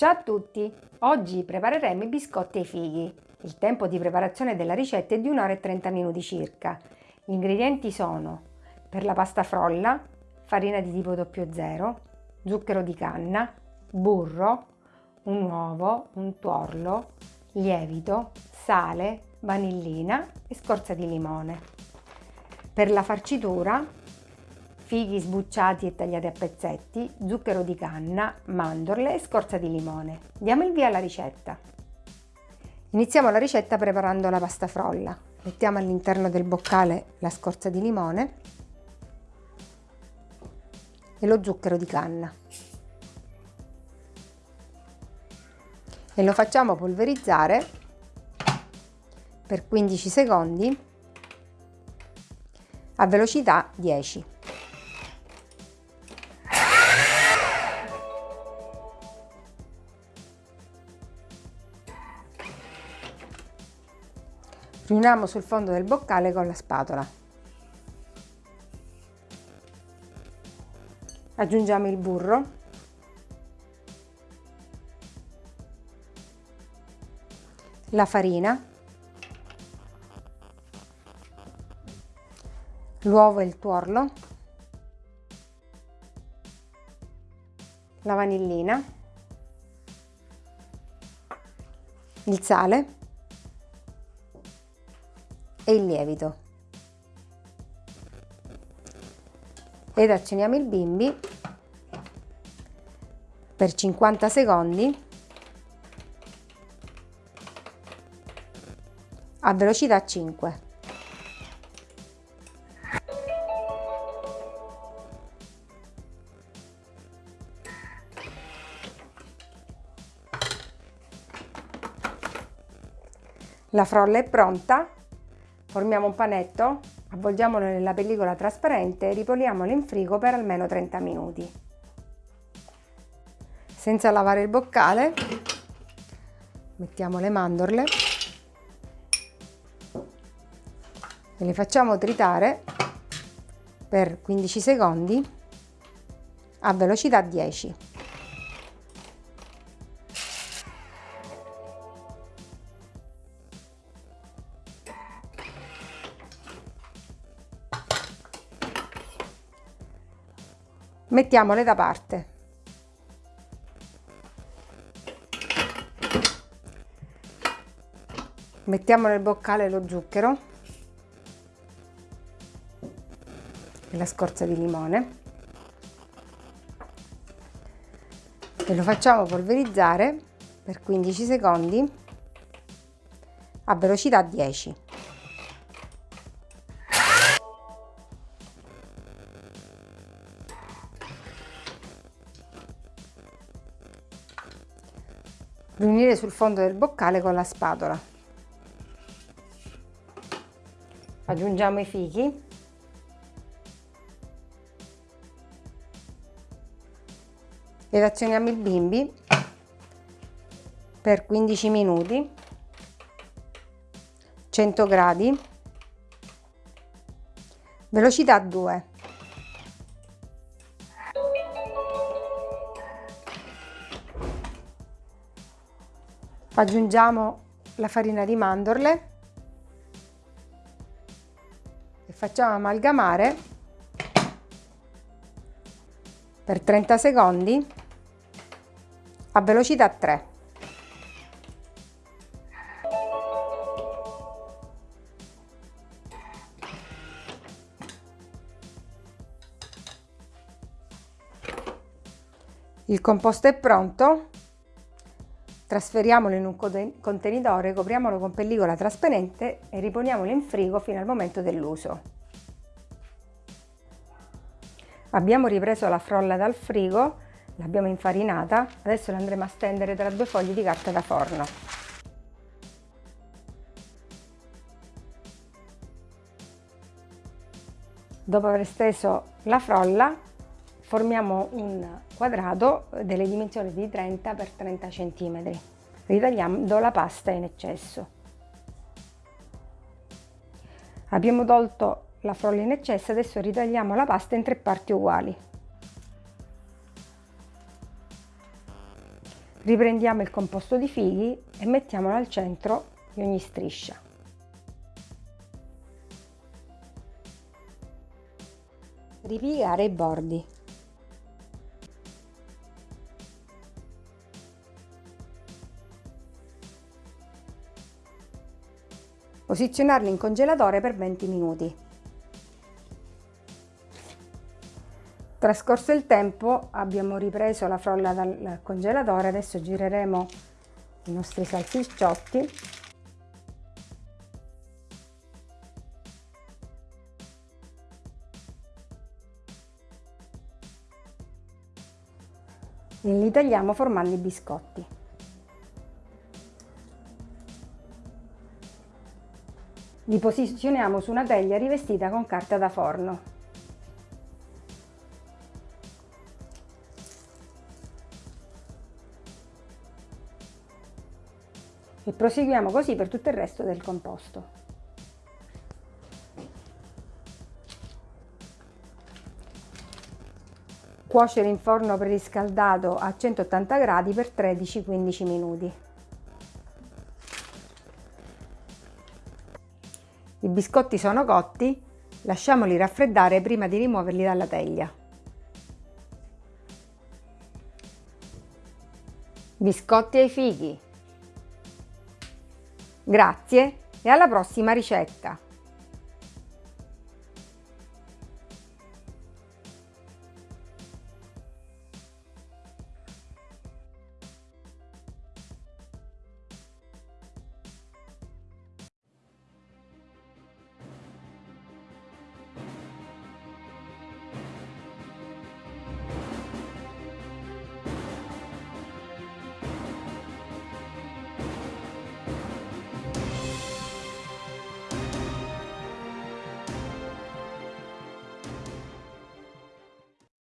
Ciao a tutti! Oggi prepareremo i biscotti ai fighi. Il tempo di preparazione della ricetta è di 1 ora e 30 minuti circa. Gli ingredienti sono per la pasta frolla, farina di tipo 00, zucchero di canna, burro, un uovo, un tuorlo, lievito, sale, vanillina e scorza di limone. Per la farcitura fighi sbucciati e tagliati a pezzetti, zucchero di canna, mandorle e scorza di limone. Diamo il via alla ricetta. Iniziamo la ricetta preparando la pasta frolla. Mettiamo all'interno del boccale la scorza di limone e lo zucchero di canna. E lo facciamo polverizzare per 15 secondi a velocità 10. Riuniamo sul fondo del boccale con la spatola. Aggiungiamo il burro. La farina. L'uovo e il tuorlo. La vanillina. Il sale e il lievito. Ed accendiamo il bimbi per 50 secondi a velocità 5. La frolla è pronta Formiamo un panetto, avvolgiamolo nella pellicola trasparente e ripoliamolo in frigo per almeno 30 minuti. Senza lavare il boccale, mettiamo le mandorle e le facciamo tritare per 15 secondi a velocità 10. Mettiamole da parte. Mettiamo nel boccale lo zucchero e la scorza di limone e lo facciamo polverizzare per 15 secondi a velocità 10. Riunire sul fondo del boccale con la spatola. Aggiungiamo i fichi. Ed azioniamo il bimbi per 15 minuti, 100 gradi, velocità 2. Aggiungiamo la farina di mandorle e facciamo amalgamare per 30 secondi a velocità 3. Il composto è pronto, Trasferiamolo in un contenitore, copriamolo con pellicola trasparente e riponiamolo in frigo fino al momento dell'uso. Abbiamo ripreso la frolla dal frigo, l'abbiamo infarinata, adesso la andremo a stendere tra due fogli di carta da forno. Dopo aver steso la frolla, formiamo un quadrato delle dimensioni di 30 x 30 cm, ritagliando la pasta in eccesso. Abbiamo tolto la frolla in eccesso, adesso ritagliamo la pasta in tre parti uguali. Riprendiamo il composto di fighi e mettiamolo al centro di ogni striscia. Ripiegare i bordi. Posizionarli in congelatore per 20 minuti. Trascorso il tempo abbiamo ripreso la frolla dal congelatore, adesso gireremo i nostri salsicciotti e li tagliamo formando i biscotti. Li posizioniamo su una teglia rivestita con carta da forno. e proseguiamo così per tutto il resto del composto. Cuocere in forno preriscaldato a 180 gradi per 13-15 minuti. I biscotti sono cotti, lasciamoli raffreddare prima di rimuoverli dalla teglia. Biscotti ai fichi Grazie e alla prossima ricetta!